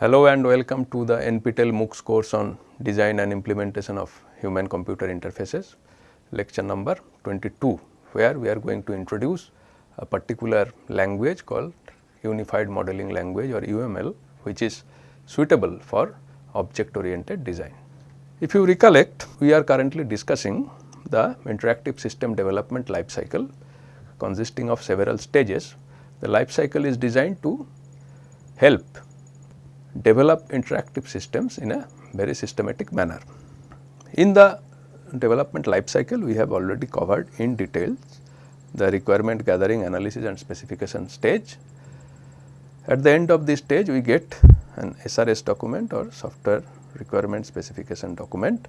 Hello and welcome to the NPTEL MOOCs course on design and implementation of human computer interfaces lecture number 22 where we are going to introduce a particular language called unified modeling language or UML which is suitable for object oriented design. If you recollect we are currently discussing the interactive system development life cycle consisting of several stages. The life cycle is designed to help develop interactive systems in a very systematic manner. In the development life cycle we have already covered in detail the requirement gathering analysis and specification stage. At the end of this stage we get an SRS document or software requirement specification document.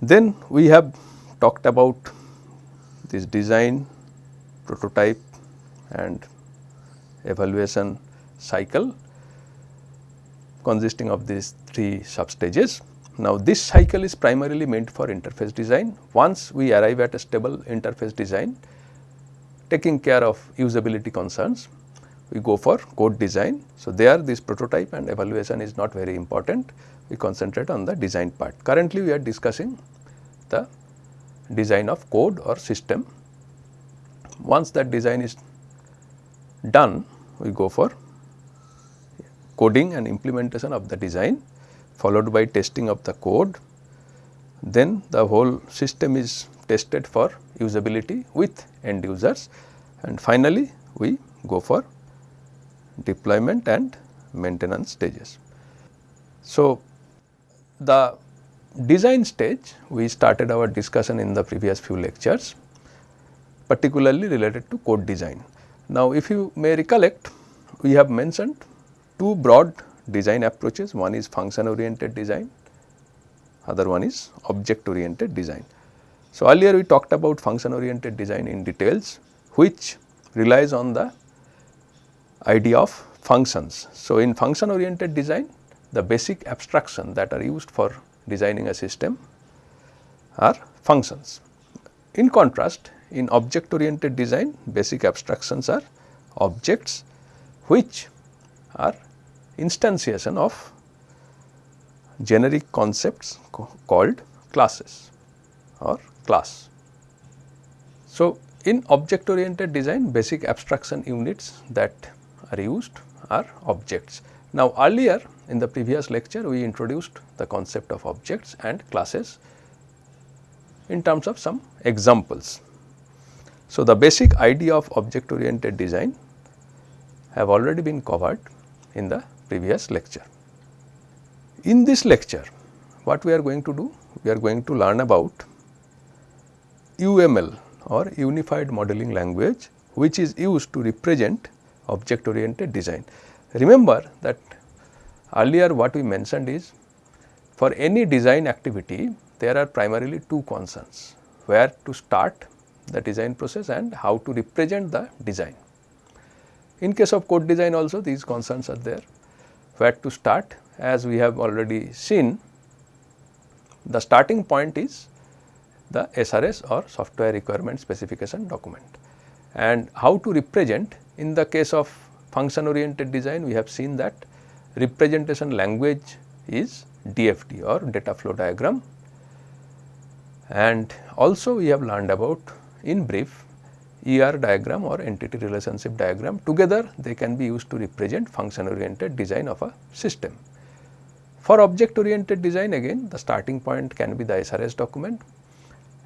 Then we have talked about this design, prototype and evaluation cycle consisting of these three sub stages. Now, this cycle is primarily meant for interface design. Once we arrive at a stable interface design, taking care of usability concerns, we go for code design. So, there this prototype and evaluation is not very important, we concentrate on the design part. Currently, we are discussing the design of code or system. Once that design is done, we go for coding and implementation of the design followed by testing of the code. Then the whole system is tested for usability with end users and finally, we go for deployment and maintenance stages. So, the design stage we started our discussion in the previous few lectures particularly related to code design. Now, if you may recollect we have mentioned two broad design approaches one is function oriented design other one is object oriented design. So, earlier we talked about function oriented design in details which relies on the idea of functions. So, in function oriented design the basic abstraction that are used for designing a system are functions. In contrast, in object oriented design basic abstractions are objects which are instantiation of generic concepts called classes or class. So, in object oriented design basic abstraction units that are used are objects. Now, earlier in the previous lecture we introduced the concept of objects and classes in terms of some examples. So, the basic idea of object oriented design have already been covered in the previous lecture. In this lecture what we are going to do? We are going to learn about UML or Unified Modeling Language which is used to represent object oriented design. Remember that earlier what we mentioned is for any design activity there are primarily two concerns where to start the design process and how to represent the design. In case of code design also these concerns are there where to start. As we have already seen the starting point is the SRS or software requirement specification document. And how to represent in the case of function oriented design we have seen that representation language is DFD or data flow diagram. And also we have learned about in brief ER diagram or entity relationship diagram together they can be used to represent function oriented design of a system. For object oriented design again the starting point can be the SRS document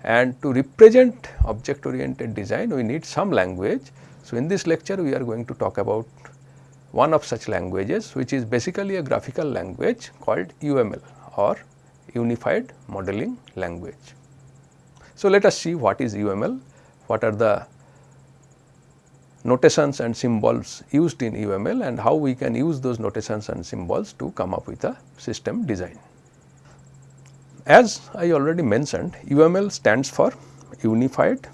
and to represent object oriented design we need some language. So, in this lecture we are going to talk about one of such languages which is basically a graphical language called UML or Unified Modeling Language. So, let us see what is UML, what are the notations and symbols used in UML and how we can use those notations and symbols to come up with a system design. As I already mentioned UML stands for Unified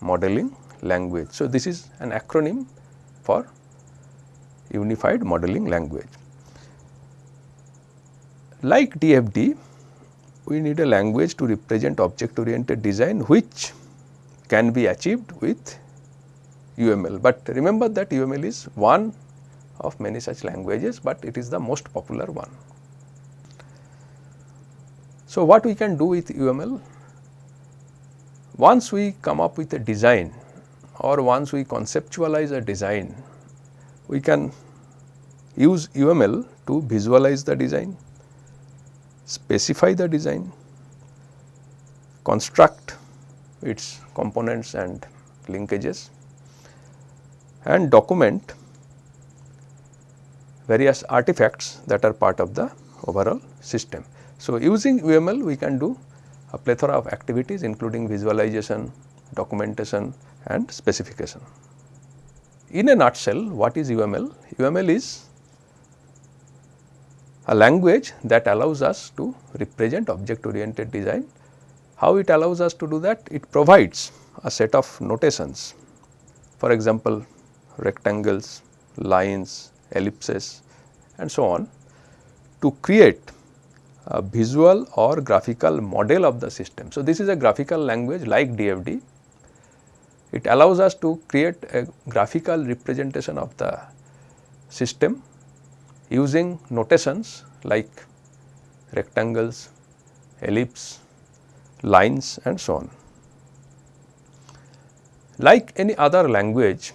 Modeling Language. So, this is an acronym for Unified Modeling Language. Like DFD, we need a language to represent object oriented design which can be achieved with UML, but remember that UML is one of many such languages, but it is the most popular one. So, what we can do with UML? Once we come up with a design or once we conceptualize a design, we can use UML to visualize the design, specify the design, construct its components and linkages and document various artifacts that are part of the overall system. So, using UML we can do a plethora of activities including visualization, documentation and specification. In a nutshell what is UML? UML is a language that allows us to represent object oriented design. How it allows us to do that? It provides a set of notations for example rectangles, lines, ellipses and so on to create a visual or graphical model of the system. So, this is a graphical language like DFD. It allows us to create a graphical representation of the system using notations like rectangles, ellipse, lines and so on. Like any other language,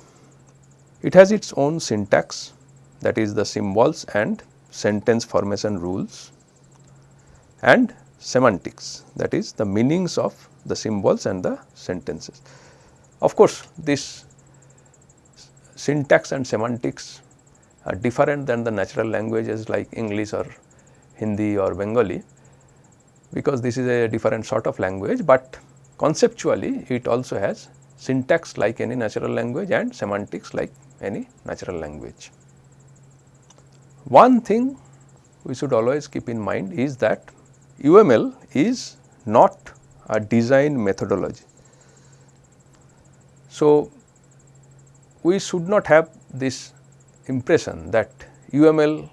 it has its own syntax that is the symbols and sentence formation rules and semantics that is the meanings of the symbols and the sentences. Of course, this syntax and semantics are different than the natural languages like English or Hindi or Bengali because this is a different sort of language, but conceptually it also has syntax like any natural language and semantics like any natural language. One thing we should always keep in mind is that UML is not a design methodology. So, we should not have this impression that UML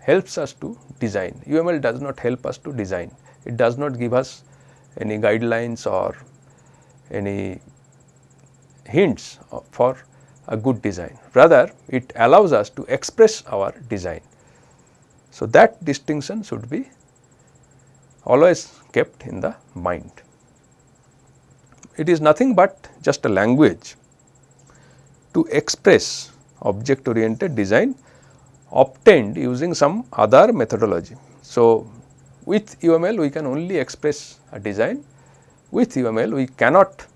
helps us to design. UML does not help us to design. It does not give us any guidelines or any hints for a good design. Rather, it allows us to express our design. So, that distinction should be always kept in the mind. It is nothing but just a language to express object oriented design obtained using some other methodology. So, with UML we can only express a design, with UML we cannot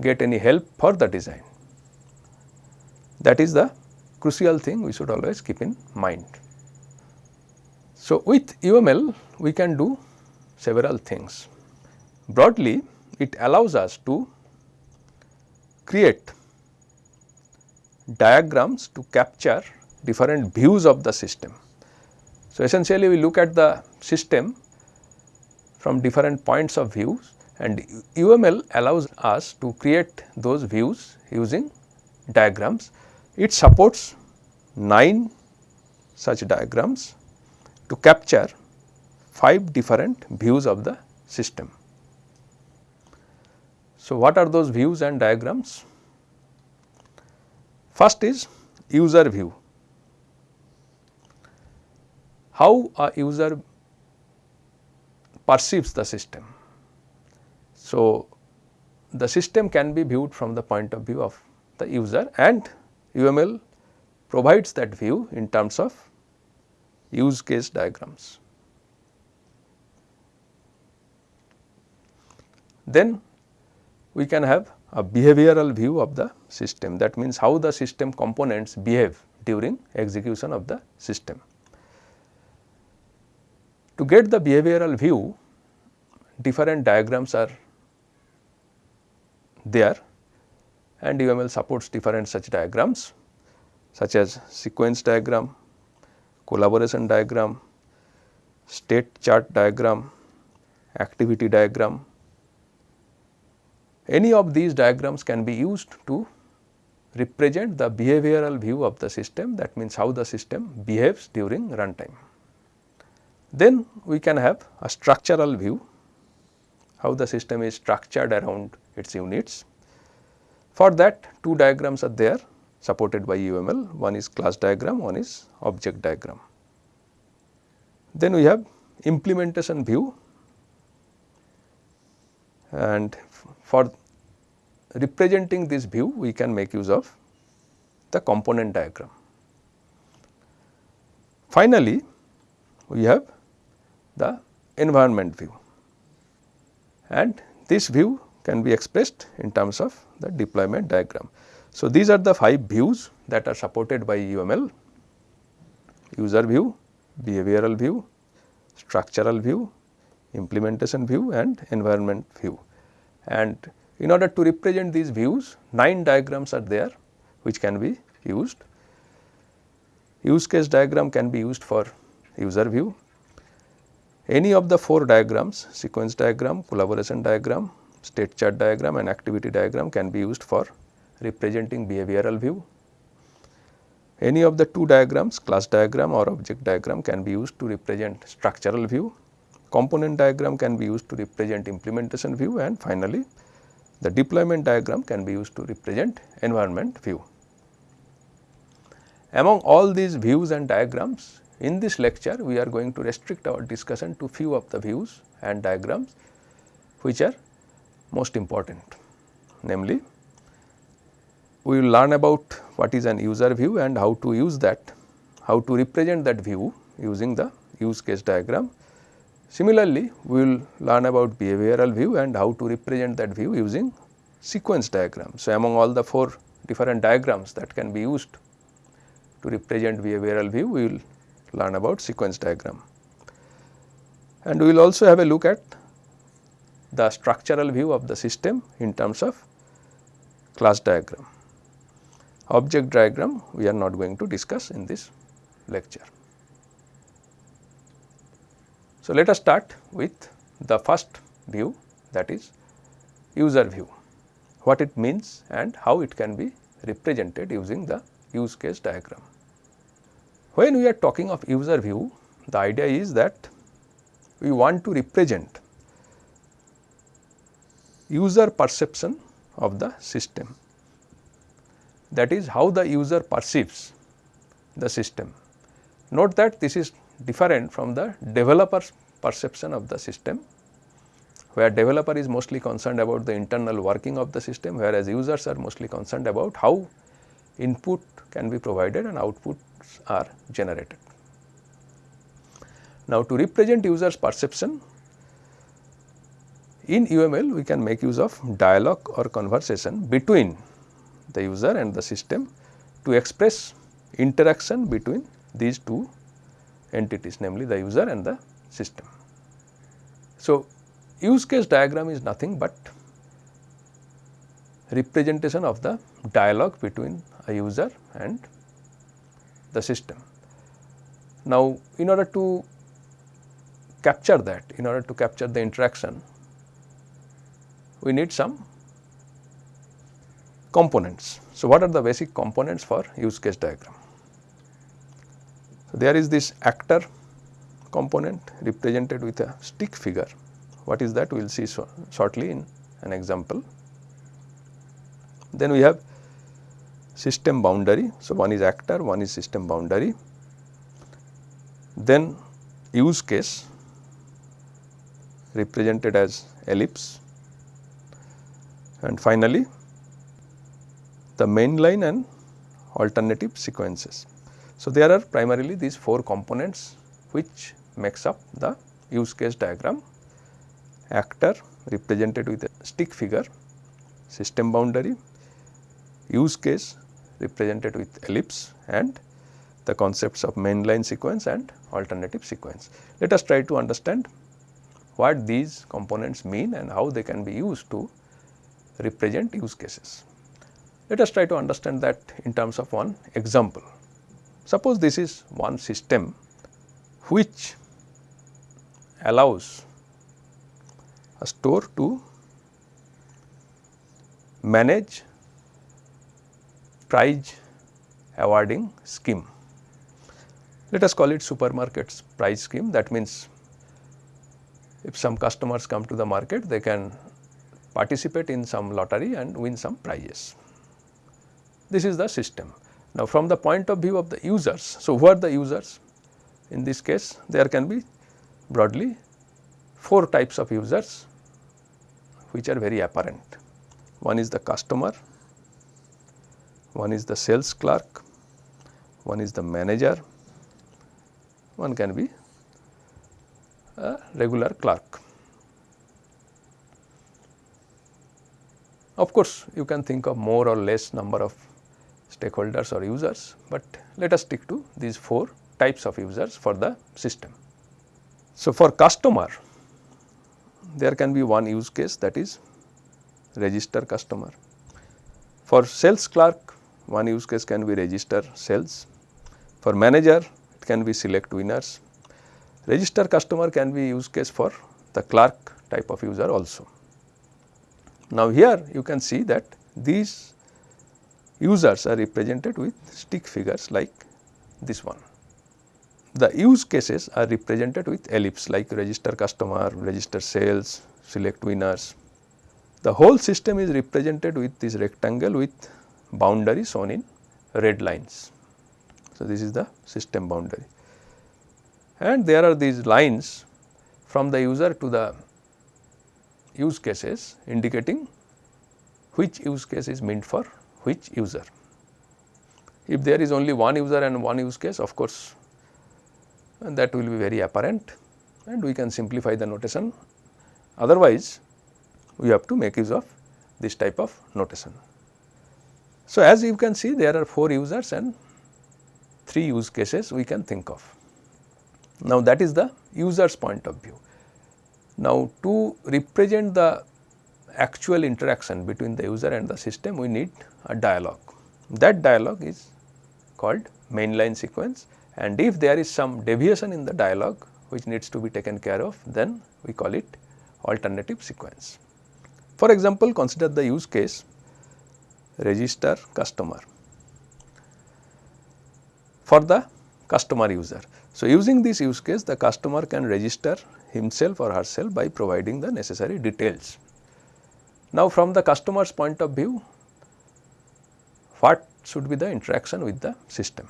get any help for the design. That is the crucial thing we should always keep in mind. So, with UML we can do several things. Broadly it allows us to create diagrams to capture different views of the system. So, essentially we look at the system from different points of views and UML allows us to create those views using diagrams. It supports 9 such diagrams to capture 5 different views of the system. So, what are those views and diagrams? First is user view. How a user perceives the system. So, the system can be viewed from the point of view of the user and UML provides that view in terms of use case diagrams. Then we can have a behavioral view of the system that means how the system components behave during execution of the system. To get the behavioral view different diagrams are there and UML supports different such diagrams such as sequence diagram, collaboration diagram, state chart diagram, activity diagram, any of these diagrams can be used to represent the behavioral view of the system that means how the system behaves during runtime. Then we can have a structural view how the system is structured around its units. For that two diagrams are there supported by UML, one is class diagram, one is object diagram. Then we have implementation view and for representing this view we can make use of the component diagram. Finally, we have the environment view and this view can be expressed in terms of the deployment diagram. So, these are the 5 views that are supported by UML user view, behavioral view, structural view, implementation view and environment view. And in order to represent these views 9 diagrams are there which can be used. Use case diagram can be used for user view. Any of the 4 diagrams sequence diagram, collaboration diagram, state chart diagram and activity diagram can be used for representing behavioral view. Any of the two diagrams class diagram or object diagram can be used to represent structural view. Component diagram can be used to represent implementation view and finally, the deployment diagram can be used to represent environment view. Among all these views and diagrams, in this lecture we are going to restrict our discussion to few of the views and diagrams which are most important. Namely, we will learn about what is an user view and how to use that, how to represent that view using the use case diagram. Similarly, we will learn about behavioral view and how to represent that view using sequence diagram. So, among all the 4 different diagrams that can be used to represent behavioral view, we will learn about sequence diagram. And we will also have a look at the structural view of the system in terms of class diagram. Object diagram we are not going to discuss in this lecture. So, let us start with the first view that is user view, what it means and how it can be represented using the use case diagram. When we are talking of user view, the idea is that we want to represent user perception of the system. That is how the user perceives the system. Note that this is different from the developer's perception of the system, where developer is mostly concerned about the internal working of the system, whereas users are mostly concerned about how input can be provided and outputs are generated. Now, to represent users perception, in UML we can make use of dialogue or conversation between the user and the system to express interaction between these two entities namely the user and the system. So, use case diagram is nothing but representation of the dialogue between a user and the system. Now, in order to capture that, in order to capture the interaction, we need some components. So, what are the basic components for use case diagram? So, there is this actor component represented with a stick figure. What is that? We will see so shortly in an example. Then we have system boundary. So, one is actor, one is system boundary. Then use case represented as ellipse and finally the main line and alternative sequences. So, there are primarily these 4 components which makes up the use case diagram actor represented with a stick figure, system boundary, use case represented with ellipse and the concepts of mainline sequence and alternative sequence. Let us try to understand what these components mean and how they can be used to represent use cases. Let us try to understand that in terms of one example. Suppose this is one system which allows a store to manage price awarding scheme. Let us call it supermarkets price scheme that means if some customers come to the market they can participate in some lottery and win some prizes. this is the system. Now, from the point of view of the users, so who are the users? In this case, there can be broadly 4 types of users which are very apparent. One is the customer, one is the sales clerk, one is the manager, one can be a regular clerk. Of course, you can think of more or less number of stakeholders or users, but let us stick to these 4 types of users for the system. So, for customer there can be one use case that is register customer. For sales clerk one use case can be register sales. For manager it can be select winners. Register customer can be use case for the clerk type of user also. Now, here you can see that these users are represented with stick figures like this one. The use cases are represented with ellipse like register customer, register sales, select winners. The whole system is represented with this rectangle with boundary shown in red lines. So, this is the system boundary and there are these lines from the user to the use cases indicating which use case is meant for which user. If there is only one user and one use case of course that will be very apparent and we can simplify the notation otherwise we have to make use of this type of notation. So, as you can see there are 4 users and 3 use cases we can think of. Now, that is the user's point of view. Now, to represent the actual interaction between the user and the system we need a dialogue. That dialogue is called mainline sequence and if there is some deviation in the dialogue which needs to be taken care of then we call it alternative sequence. For example, consider the use case register customer for the customer user. So, using this use case the customer can register himself or herself by providing the necessary details. Now, from the customer's point of view what should be the interaction with the system?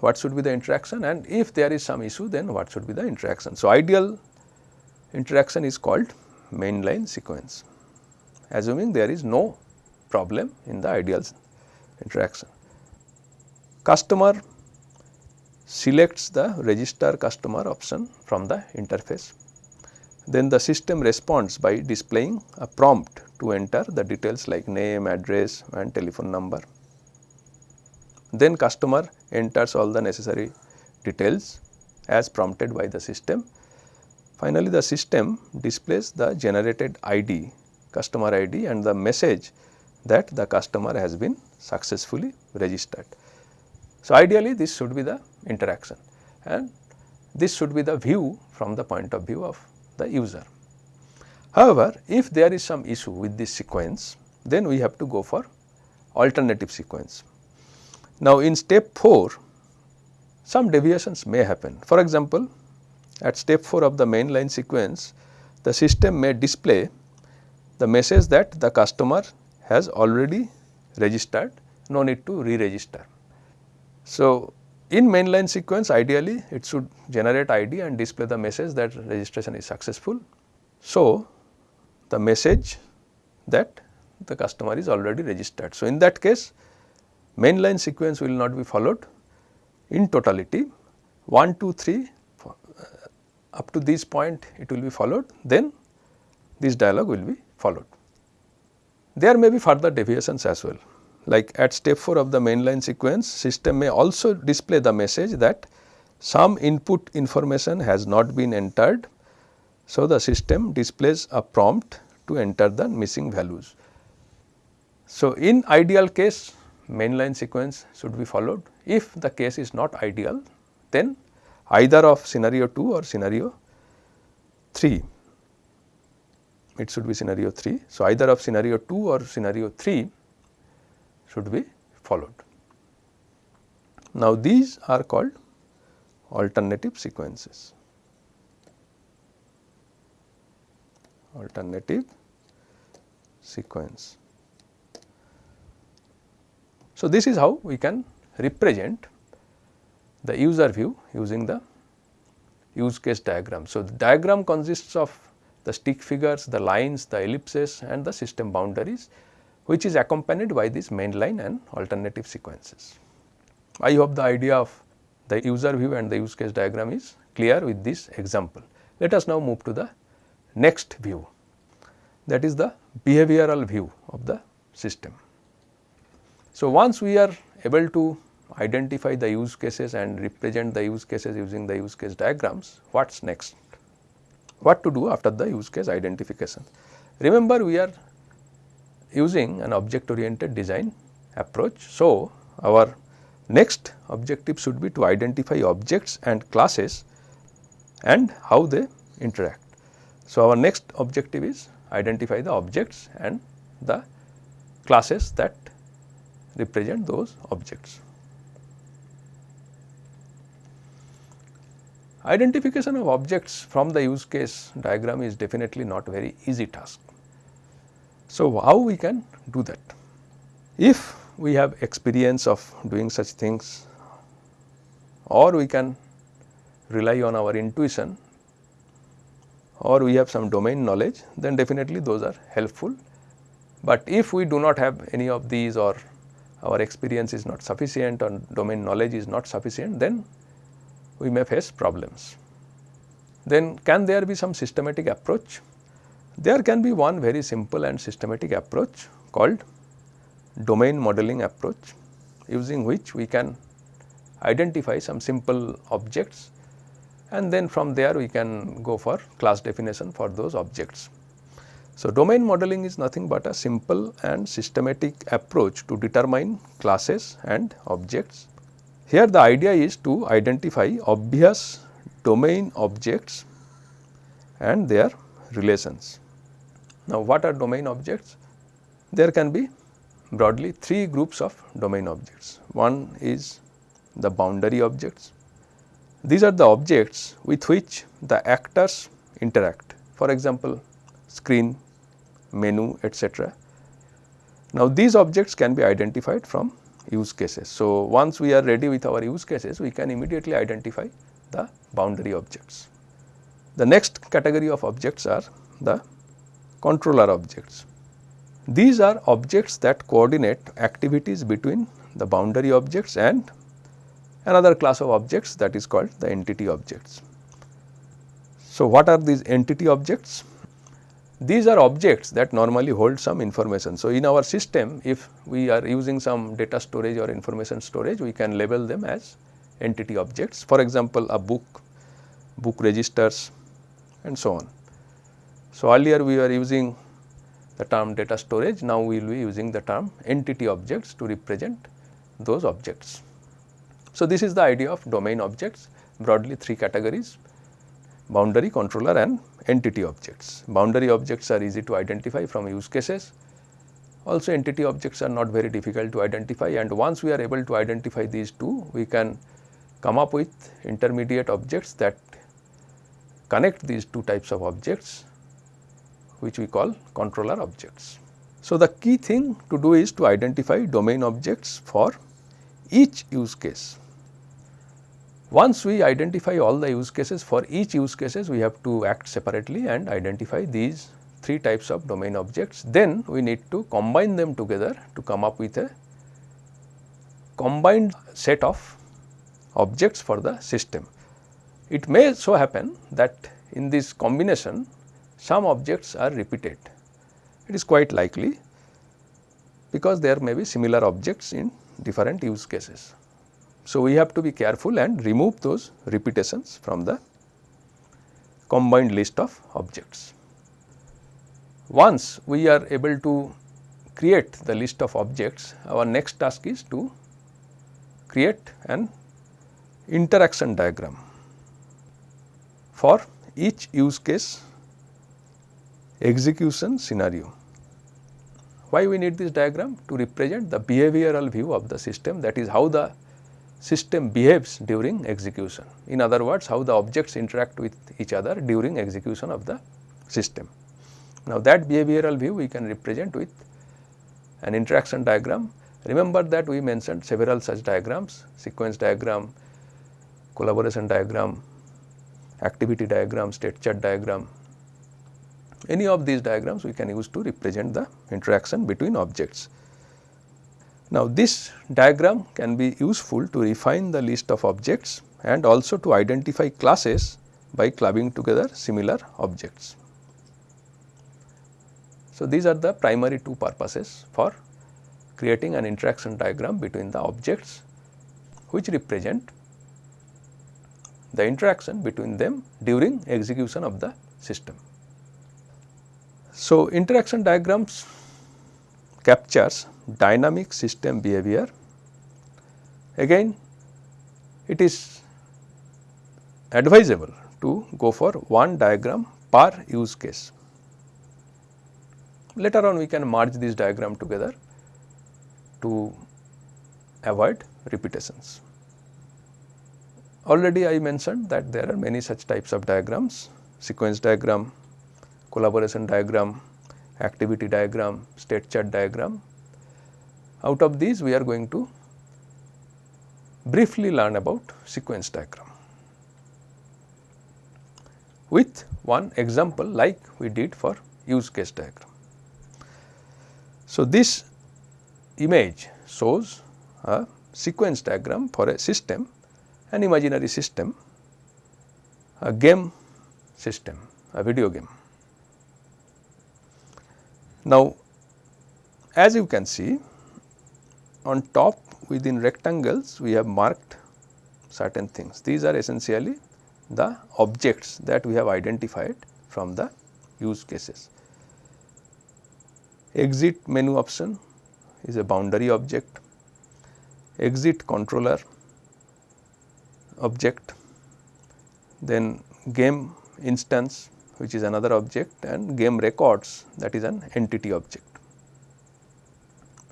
What should be the interaction and if there is some issue then what should be the interaction? So, ideal interaction is called mainline sequence assuming there is no problem in the ideal interaction. Customer selects the register customer option from the interface. Then the system responds by displaying a prompt to enter the details like name, address and telephone number. Then customer enters all the necessary details as prompted by the system. Finally, the system displays the generated ID, customer ID and the message that the customer has been successfully registered. So, ideally this should be the interaction and this should be the view from the point of view of the user. However, if there is some issue with this sequence then we have to go for alternative sequence. Now, in step 4 some deviations may happen. For example, at step 4 of the mainline sequence the system may display the message that the customer has already registered no need to re-register. So, in mainline sequence ideally it should generate ID and display the message that registration is successful. So, the message that the customer is already registered. So, in that case mainline sequence will not be followed in totality 1, 2, 3 uh, up to this point it will be followed then this dialog will be followed. There may be further deviations as well like at step 4 of the mainline sequence system may also display the message that some input information has not been entered. So, the system displays a prompt to enter the missing values. So, in ideal case mainline sequence should be followed. If the case is not ideal then either of scenario 2 or scenario 3 it should be scenario 3. So, either of scenario 2 or scenario 3 should be followed. Now, these are called alternative sequences. Alternative sequence. So, this is how we can represent the user view using the use case diagram. So, the diagram consists of the stick figures, the lines, the ellipses and the system boundaries which is accompanied by this main line and alternative sequences. I hope the idea of the user view and the use case diagram is clear with this example. Let us now move to the next view that is the behavioral view of the system. So, once we are able to identify the use cases and represent the use cases using the use case diagrams, what is next? What to do after the use case identification? Remember we are using an object oriented design approach. So, our next objective should be to identify objects and classes and how they interact. So, our next objective is identify the objects and the classes that represent those objects. Identification of objects from the use case diagram is definitely not a very easy task. So, how we can do that? If we have experience of doing such things or we can rely on our intuition or we have some domain knowledge then definitely those are helpful. But if we do not have any of these or our experience is not sufficient or domain knowledge is not sufficient then we may face problems. Then can there be some systematic approach? There can be one very simple and systematic approach called domain modeling approach using which we can identify some simple objects and then from there we can go for class definition for those objects. So, domain modeling is nothing but a simple and systematic approach to determine classes and objects here the idea is to identify obvious domain objects and their relations. Now, what are domain objects? There can be broadly three groups of domain objects. One is the boundary objects. These are the objects with which the actors interact. For example, screen, menu, etc. Now, these objects can be identified from use cases. So, once we are ready with our use cases, we can immediately identify the boundary objects. The next category of objects are the controller objects. These are objects that coordinate activities between the boundary objects and another class of objects that is called the entity objects. So, what are these entity objects? These are objects that normally hold some information. So, in our system if we are using some data storage or information storage we can label them as entity objects for example, a book, book registers and so on. So, earlier we were using the term data storage now we will be using the term entity objects to represent those objects. So, this is the idea of domain objects broadly three categories boundary controller and entity objects. Boundary objects are easy to identify from use cases. Also entity objects are not very difficult to identify and once we are able to identify these two, we can come up with intermediate objects that connect these two types of objects which we call controller objects. So, the key thing to do is to identify domain objects for each use case. Once we identify all the use cases for each use cases we have to act separately and identify these three types of domain objects. Then we need to combine them together to come up with a combined set of objects for the system. It may so happen that in this combination some objects are repeated. It is quite likely because there may be similar objects in different use cases. So, we have to be careful and remove those repetitions from the combined list of objects. Once we are able to create the list of objects, our next task is to create an interaction diagram for each use case execution scenario. Why we need this diagram? To represent the behavioral view of the system that is how the system behaves during execution. In other words, how the objects interact with each other during execution of the system. Now, that behavioral view we can represent with an interaction diagram Remember that we mentioned several such diagrams, sequence diagram, collaboration diagram, activity diagram, state chart diagram. Any of these diagrams we can use to represent the interaction between objects. Now, this diagram can be useful to refine the list of objects and also to identify classes by clubbing together similar objects. So, these are the primary two purposes for creating an interaction diagram between the objects which represent the interaction between them during execution of the system. So, interaction diagrams captures dynamic system behavior. Again it is advisable to go for one diagram per use case. Later on we can merge this diagram together to avoid repetitions. Already I mentioned that there are many such types of diagrams, sequence diagram, collaboration diagram, activity diagram, state chart diagram. Out of these we are going to briefly learn about sequence diagram with one example like we did for use case diagram. So, this image shows a sequence diagram for a system an imaginary system, a game system, a video game. Now, as you can see on top within rectangles we have marked certain things. These are essentially the objects that we have identified from the use cases. Exit menu option is a boundary object, exit controller object, then game instance which is another object and game records that is an entity object.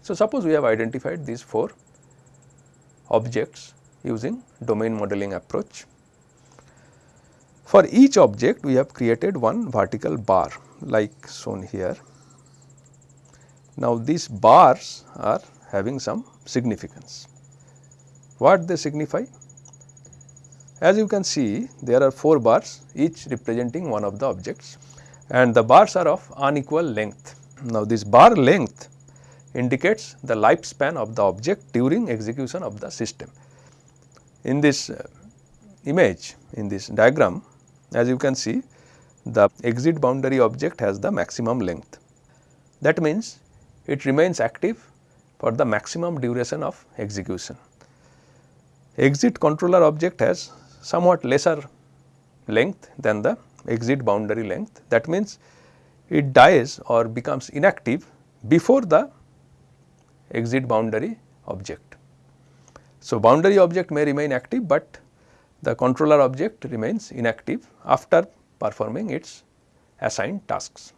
So, suppose we have identified these 4 objects using domain modeling approach. For each object we have created one vertical bar like shown here. Now, these bars are having some significance. What they signify? As you can see there are 4 bars each representing one of the objects and the bars are of unequal length. Now this bar length indicates the lifespan of the object during execution of the system. In this uh, image in this diagram as you can see the exit boundary object has the maximum length. That means it remains active for the maximum duration of execution. Exit controller object has somewhat lesser length than the exit boundary length. That means, it dies or becomes inactive before the exit boundary object. So, boundary object may remain active, but the controller object remains inactive after performing its assigned tasks.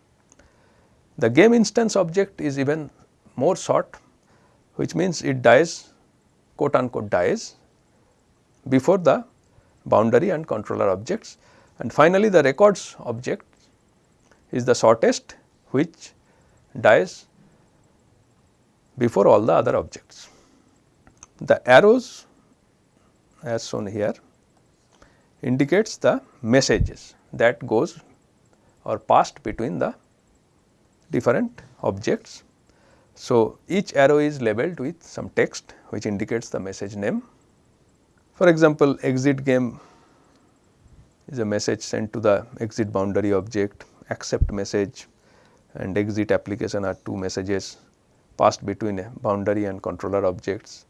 The game instance object is even more short which means it dies quote unquote dies before the boundary and controller objects. And finally, the records object is the shortest which dies before all the other objects. The arrows as shown here indicates the messages that goes or passed between the different objects. So, each arrow is labeled with some text which indicates the message name for example, exit game is a message sent to the exit boundary object, accept message and exit application are two messages passed between a boundary and controller objects.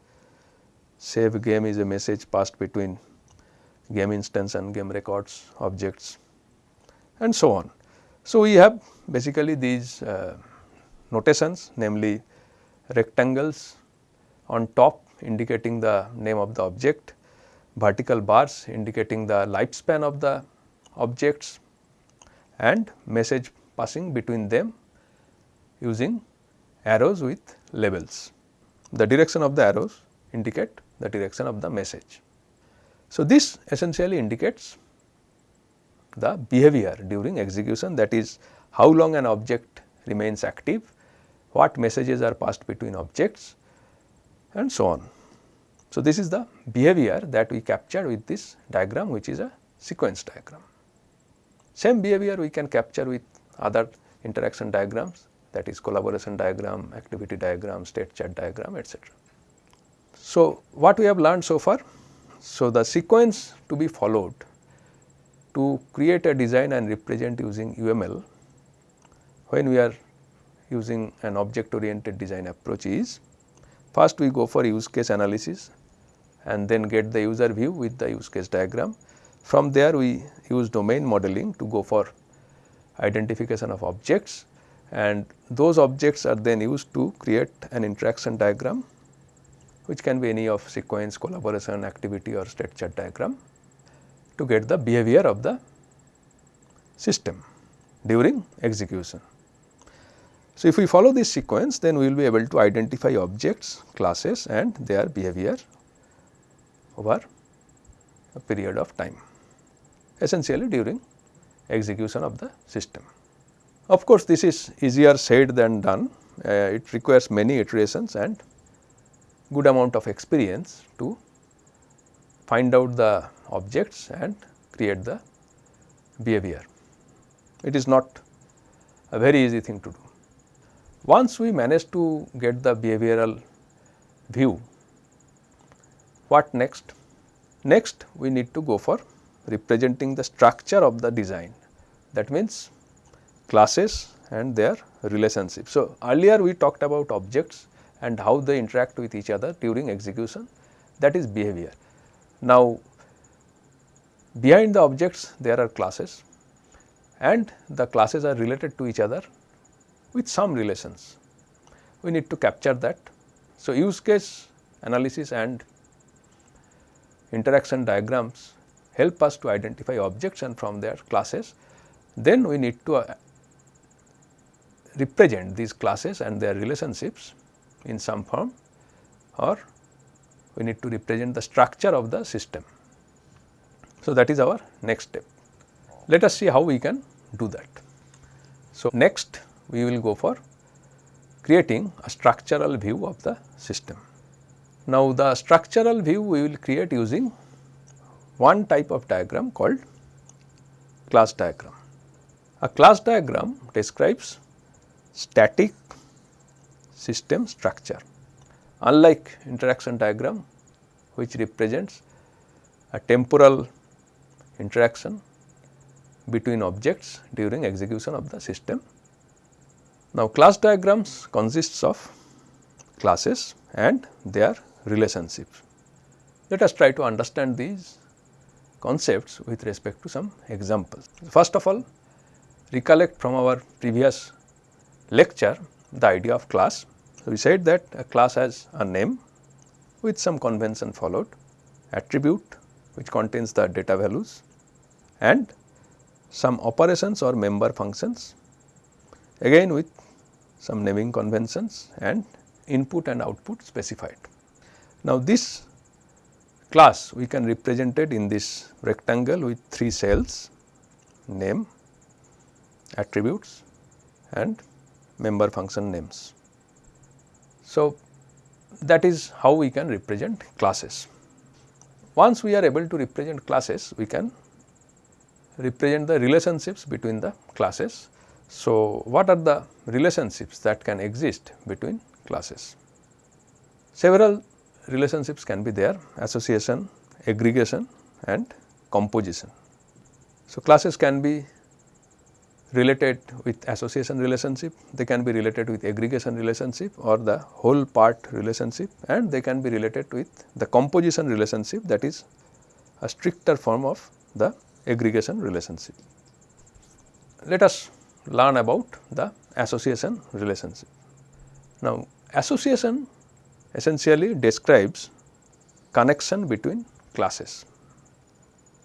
Save game is a message passed between game instance and game records objects and so on. So, we have basically these uh, notations namely rectangles on top indicating the name of the object vertical bars indicating the lifespan of the objects and message passing between them using arrows with labels. The direction of the arrows indicate the direction of the message. So, this essentially indicates the behavior during execution that is how long an object remains active, what messages are passed between objects and so on. So, this is the behavior that we captured with this diagram which is a sequence diagram. Same behavior we can capture with other interaction diagrams that is collaboration diagram, activity diagram, state chart diagram etc. So, what we have learned so far? So, the sequence to be followed to create a design and represent using UML when we are using an object oriented design approach is first we go for use case analysis and then get the user view with the use case diagram. From there we use domain modeling to go for identification of objects and those objects are then used to create an interaction diagram which can be any of sequence, collaboration, activity or state chart diagram to get the behavior of the system during execution. So, if we follow this sequence then we will be able to identify objects, classes and their behavior over a period of time essentially during execution of the system. Of course, this is easier said than done, uh, it requires many iterations and good amount of experience to find out the objects and create the behavior. It is not a very easy thing to do. Once we manage to get the behavioral view, what next? Next we need to go for representing the structure of the design that means classes and their relationships. So, earlier we talked about objects and how they interact with each other during execution that is behavior. Now, behind the objects there are classes and the classes are related to each other with some relations. We need to capture that. So, use case analysis and interaction diagrams help us to identify objects and from there classes. Then we need to uh, represent these classes and their relationships in some form or we need to represent the structure of the system. So, that is our next step. Let us see how we can do that. So, next we will go for creating a structural view of the system. Now, the structural view we will create using one type of diagram called class diagram. A class diagram describes static system structure. Unlike interaction diagram which represents a temporal interaction between objects during execution of the system. Now, class diagrams consists of classes and their relationships. Let us try to understand these concepts with respect to some examples. First of all, recollect from our previous lecture the idea of class. We said that a class has a name with some convention followed, attribute which contains the data values and some operations or member functions again with some naming conventions and input and output specified. Now, this class we can represent it in this rectangle with 3 cells name, attributes and member function names. So, that is how we can represent classes. Once we are able to represent classes, we can represent the relationships between the classes. So, what are the relationships that can exist between classes? Several relationships can be there association, aggregation and composition. So, classes can be related with association relationship, they can be related with aggregation relationship or the whole part relationship and they can be related with the composition relationship that is a stricter form of the aggregation relationship. Let us learn about the association relationship. Now, association essentially describes connection between classes.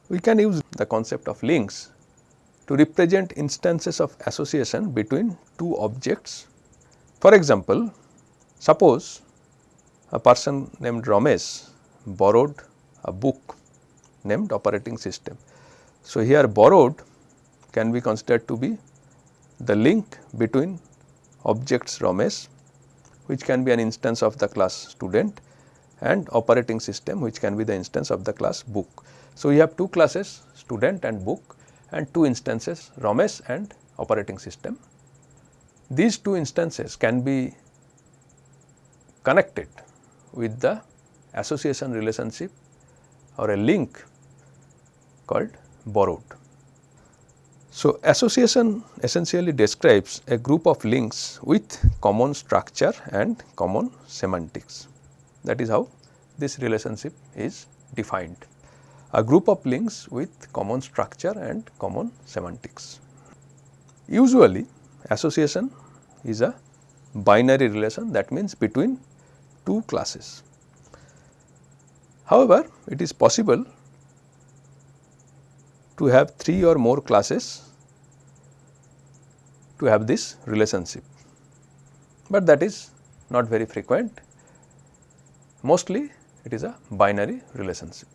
We can use the concept of links to represent instances of association between two objects. For example, suppose a person named Ramesh borrowed a book named operating system. So, here borrowed can be considered to be the link between objects Ramesh which can be an instance of the class student and operating system which can be the instance of the class book. So, we have two classes student and book and two instances Ramesh and operating system. These two instances can be connected with the association relationship or a link called borrowed. So, association essentially describes a group of links with common structure and common semantics. That is how this relationship is defined. A group of links with common structure and common semantics. Usually association is a binary relation that means between two classes. However, it is possible to have 3 or more classes to have this relationship, but that is not very frequent. Mostly it is a binary relationship.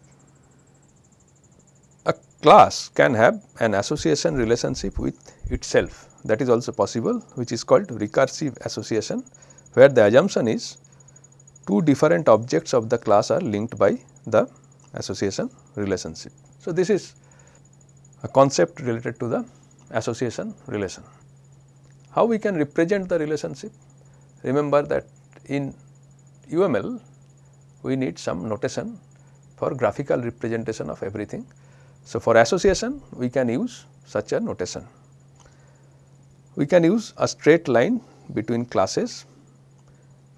A class can have an association relationship with itself that is also possible which is called recursive association where the assumption is two different objects of the class are linked by the association relationship. So, this is a concept related to the association relation. How we can represent the relationship? Remember that in UML we need some notation for graphical representation of everything. So, for association we can use such a notation. We can use a straight line between classes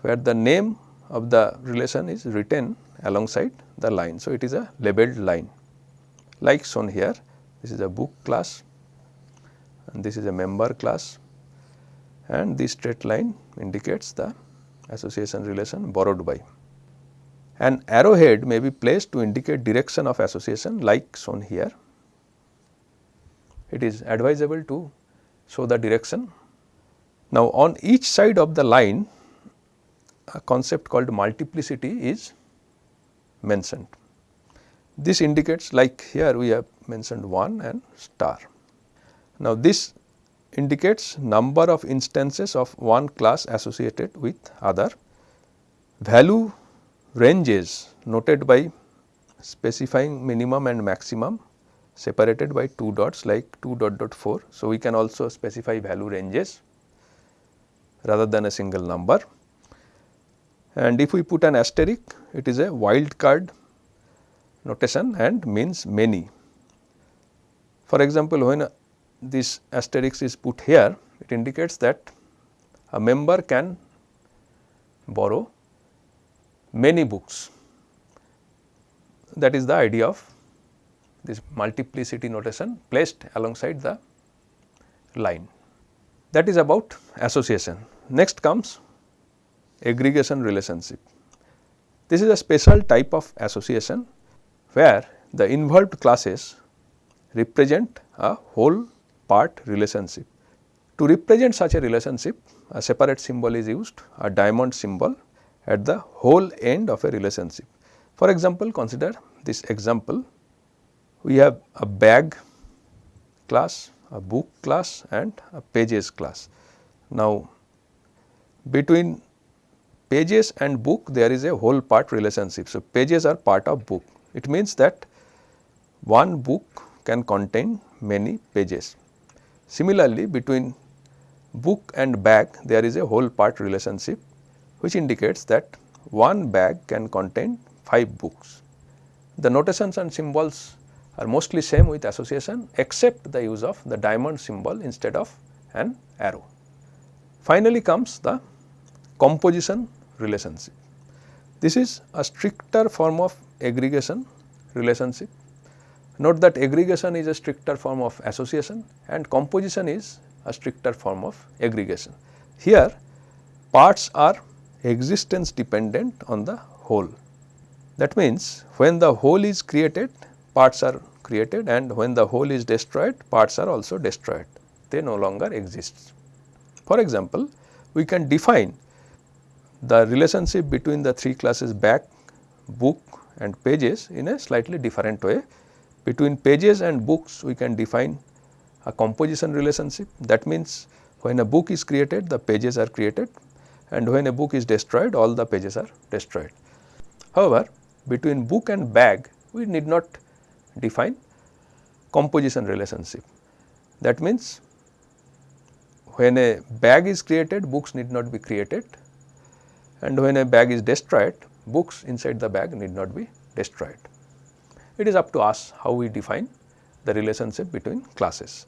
where the name of the relation is written alongside the line. So, it is a labeled line like shown here this is a book class and this is a member class and this straight line indicates the association relation borrowed by. An arrowhead may be placed to indicate direction of association like shown here. It is advisable to show the direction. Now, on each side of the line a concept called multiplicity is mentioned. This indicates like here we have mentioned 1 and star. Now, this indicates number of instances of one class associated with other. Value ranges noted by specifying minimum and maximum separated by 2 dots like 2 dot dot 4. So, we can also specify value ranges rather than a single number and if we put an asterisk it is a wild card notation and means many. For example, when this asterisk is put here it indicates that a member can borrow many books that is the idea of this multiplicity notation placed alongside the line that is about association. Next comes aggregation relationship. This is a special type of association where the involved classes represent a whole part relationship. To represent such a relationship a separate symbol is used a diamond symbol at the whole end of a relationship. For example, consider this example we have a bag class, a book class and a pages class. Now, between pages and book there is a whole part relationship. So, pages are part of book. It means that one book can contain many pages. Similarly, between book and bag there is a whole part relationship which indicates that one bag can contain 5 books. The notations and symbols are mostly same with association except the use of the diamond symbol instead of an arrow. Finally comes the composition relationship. This is a stricter form of aggregation relationship. Note that aggregation is a stricter form of association and composition is a stricter form of aggregation. Here parts are existence dependent on the whole. That means, when the whole is created parts are created and when the whole is destroyed parts are also destroyed they no longer exist. For example, we can define the relationship between the three classes back, book and pages in a slightly different way. Between pages and books we can define a composition relationship that means when a book is created the pages are created and when a book is destroyed all the pages are destroyed. However, between book and bag we need not define composition relationship. That means, when a bag is created books need not be created and when a bag is destroyed books inside the bag need not be destroyed. It is up to us how we define the relationship between classes.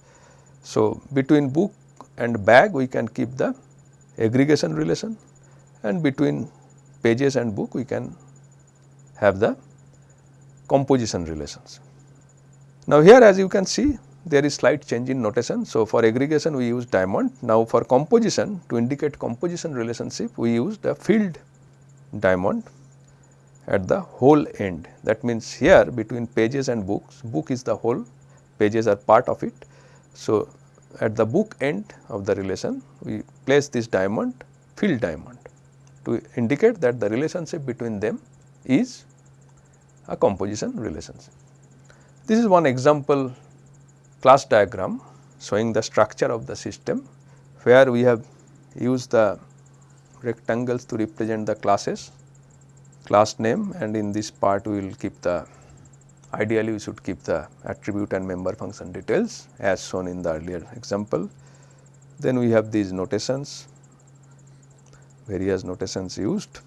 So, between book and bag we can keep the aggregation relation and between pages and book we can have the composition relations. Now, here as you can see there is slight change in notation. So, for aggregation we use diamond. Now, for composition to indicate composition relationship we use the filled diamond at the whole end. That means, here between pages and books, book is the whole, pages are part of it. So, at the book end of the relation we place this diamond filled diamond to indicate that the relationship between them is a composition relationship. This is one example class diagram showing the structure of the system where we have used the rectangles to represent the classes class name and in this part we will keep the ideally we should keep the attribute and member function details as shown in the earlier example. Then we have these notations various notations used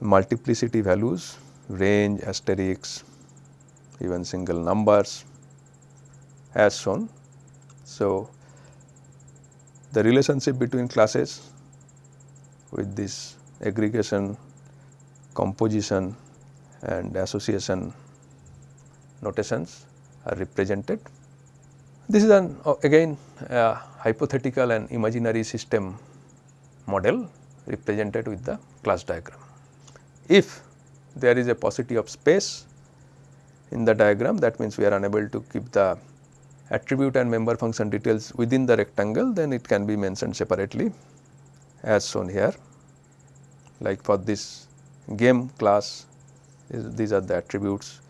multiplicity values range asterisks, even single numbers as shown. So, the relationship between classes with this aggregation, composition and association notations are represented. This is an uh, again a hypothetical and imaginary system model represented with the class diagram. If there is a paucity of space in the diagram that means we are unable to keep the attribute and member function details within the rectangle then it can be mentioned separately as shown here. Like for this game class these are the attributes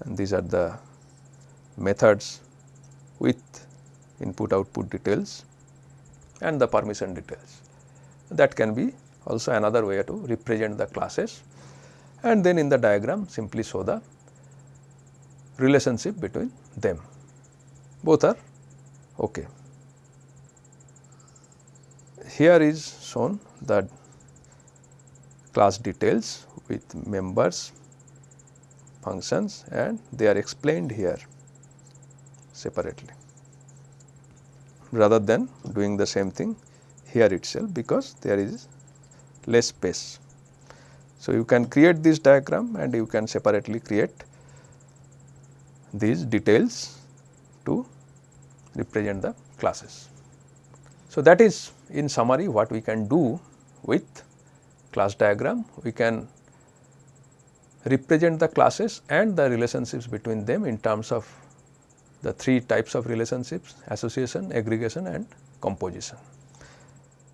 and these are the methods with input output details and the permission details. That can be also another way to represent the classes and then in the diagram simply show the relationship between them both are okay. Here is shown the class details with members functions and they are explained here separately rather than doing the same thing here itself because there is less space. So, you can create this diagram and you can separately create these details to represent the classes. So, that is in summary what we can do with class diagram. We can represent the classes and the relationships between them in terms of the three types of relationships association, aggregation and composition.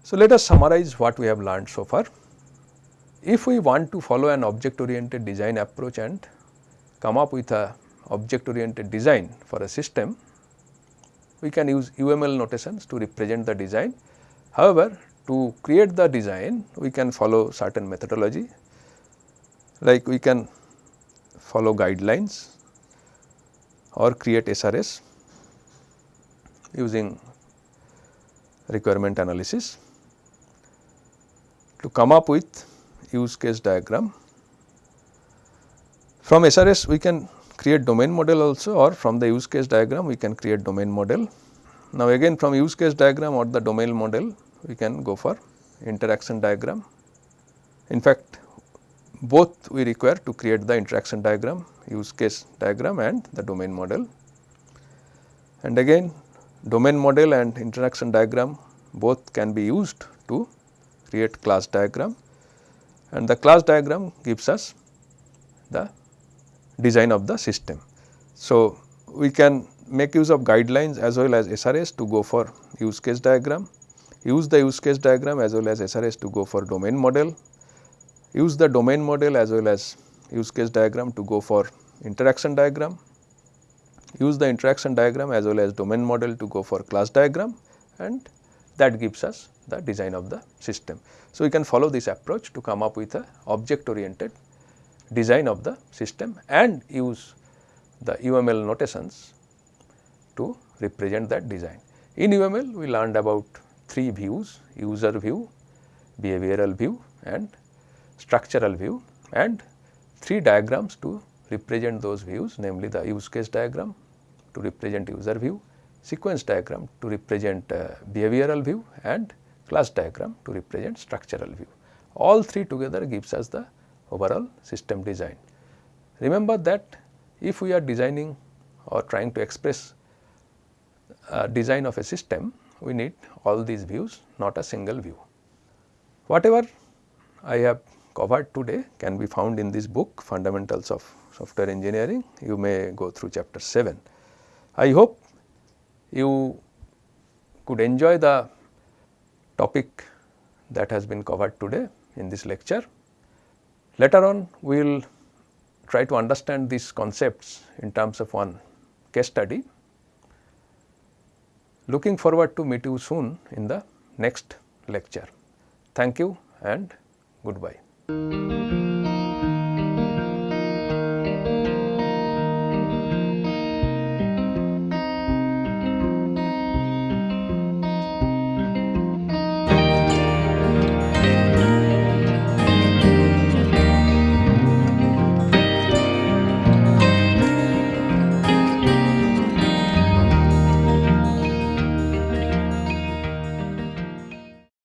So, let us summarize what we have learned so far. If we want to follow an object oriented design approach and come up with a object oriented design for a system, we can use UML notations to represent the design. However, to create the design we can follow certain methodology like we can follow guidelines or create SRS using requirement analysis to come up with use case diagram. From SRS we can create domain model also or from the use case diagram we can create domain model. Now again from use case diagram or the domain model we can go for interaction diagram. In fact, both we require to create the interaction diagram, use case diagram and the domain model. And again domain model and interaction diagram both can be used to create class diagram and the class diagram gives us the design of the system. So, we can make use of guidelines as well as SRS to go for use case diagram, use the use case diagram as well as SRS to go for domain model, use the domain model as well as use case diagram to go for interaction diagram, use the interaction diagram as well as domain model to go for class diagram and that gives us the design of the system. So, we can follow this approach to come up with a object oriented design of the system and use the UML notations to represent that design. In UML we learned about three views user view, behavioral view and structural view and three diagrams to represent those views namely the use case diagram to represent user view, sequence diagram to represent uh, behavioral view and class diagram to represent structural view. All three together gives us the overall system design. Remember that if we are designing or trying to express a design of a system, we need all these views not a single view. Whatever I have covered today can be found in this book fundamentals of software engineering you may go through chapter 7. I hope you could enjoy the topic that has been covered today in this lecture. Later on we will try to understand these concepts in terms of one case study. Looking forward to meet you soon in the next lecture. Thank you and goodbye.